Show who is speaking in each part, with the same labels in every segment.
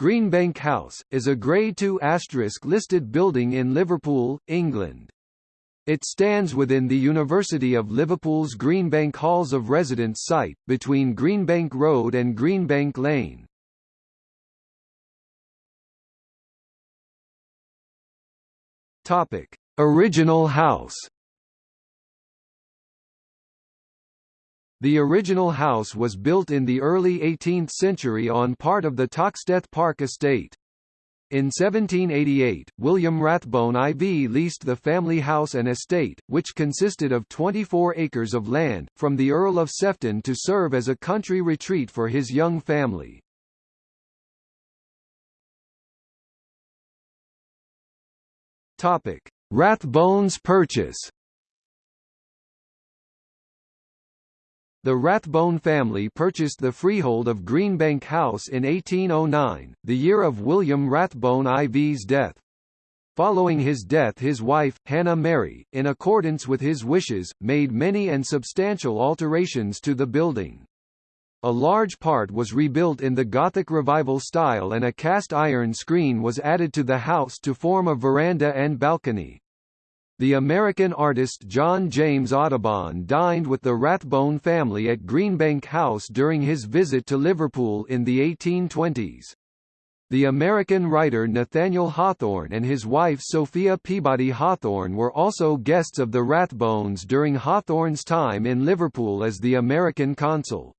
Speaker 1: Greenbank House, is a Grade II listed building in Liverpool, England. It stands within the University of Liverpool's Greenbank Halls of Residence site, between Greenbank Road and Greenbank Lane. Original house The original house was built in the early 18th century on part of the Toxteth Park estate. In 1788, William Rathbone IV leased the family house and estate, which consisted of 24 acres of land, from the Earl of Sefton to serve as a country retreat for his young family. Rathbones purchase The Rathbone family purchased the freehold of Greenbank House in 1809, the year of William Rathbone IV's death. Following his death his wife, Hannah Mary, in accordance with his wishes, made many and substantial alterations to the building. A large part was rebuilt in the Gothic Revival style and a cast iron screen was added to the house to form a veranda and balcony. The American artist John James Audubon dined with the Rathbone family at Greenbank House during his visit to Liverpool in the 1820s. The American writer Nathaniel Hawthorne and his wife Sophia Peabody Hawthorne were also guests of the Rathbones during Hawthorne's time in Liverpool as the American consul.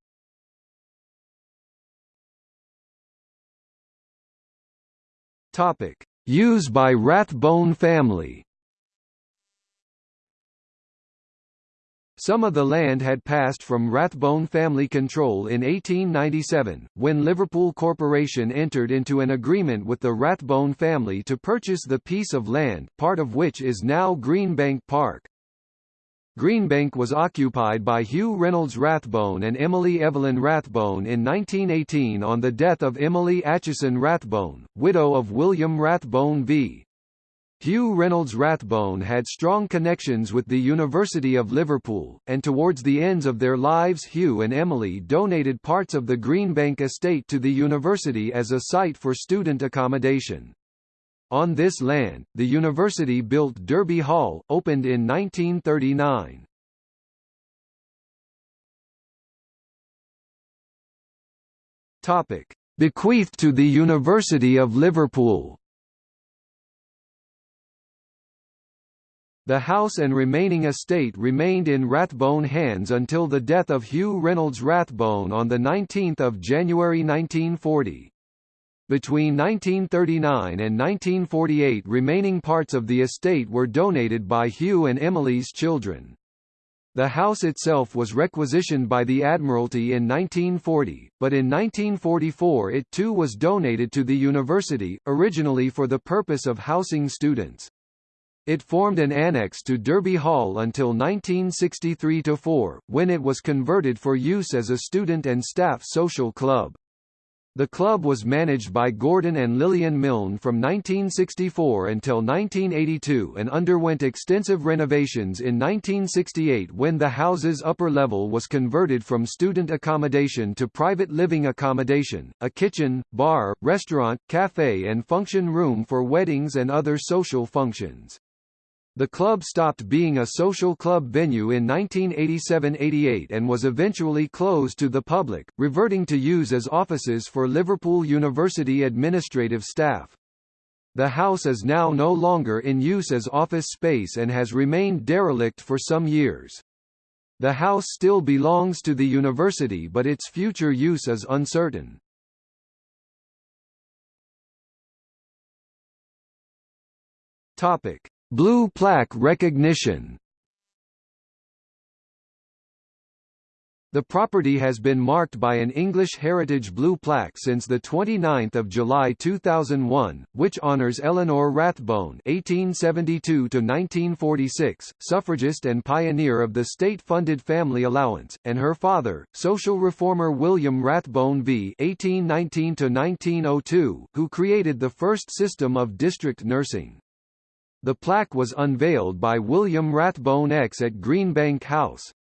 Speaker 1: Topic: Used by Rathbone family. Some of the land had passed from Rathbone family control in 1897, when Liverpool Corporation entered into an agreement with the Rathbone family to purchase the piece of land, part of which is now Greenbank Park. Greenbank was occupied by Hugh Reynolds Rathbone and Emily Evelyn Rathbone in 1918 on the death of Emily Acheson Rathbone, widow of William Rathbone v. Hugh Reynolds Rathbone had strong connections with the University of Liverpool, and towards the ends of their lives Hugh and Emily donated parts of the Greenbank estate to the university as a site for student accommodation. On this land, the university built Derby Hall, opened in 1939. Topic: Bequeathed to the University of Liverpool. The house and remaining estate remained in Rathbone hands until the death of Hugh Reynolds Rathbone on 19 January 1940. Between 1939 and 1948 remaining parts of the estate were donated by Hugh and Emily's children. The house itself was requisitioned by the Admiralty in 1940, but in 1944 it too was donated to the university, originally for the purpose of housing students. It formed an annex to Derby Hall until 1963–4, when it was converted for use as a student and staff social club. The club was managed by Gordon and Lillian Milne from 1964 until 1982 and underwent extensive renovations in 1968 when the house's upper level was converted from student accommodation to private living accommodation, a kitchen, bar, restaurant, café and function room for weddings and other social functions. The club stopped being a social club venue in 1987–88 and was eventually closed to the public, reverting to use as offices for Liverpool University administrative staff. The house is now no longer in use as office space and has remained derelict for some years. The house still belongs to the university but its future use is uncertain. Topic: Blue plaque recognition The property has been marked by an English Heritage Blue plaque since 29 July 2001, which honours Eleanor Rathbone (1872–1946), suffragist and pioneer of the state-funded family allowance, and her father, social reformer William Rathbone v. (1819–1902), who created the first system of district nursing. The plaque was unveiled by William Rathbone X at Greenbank House.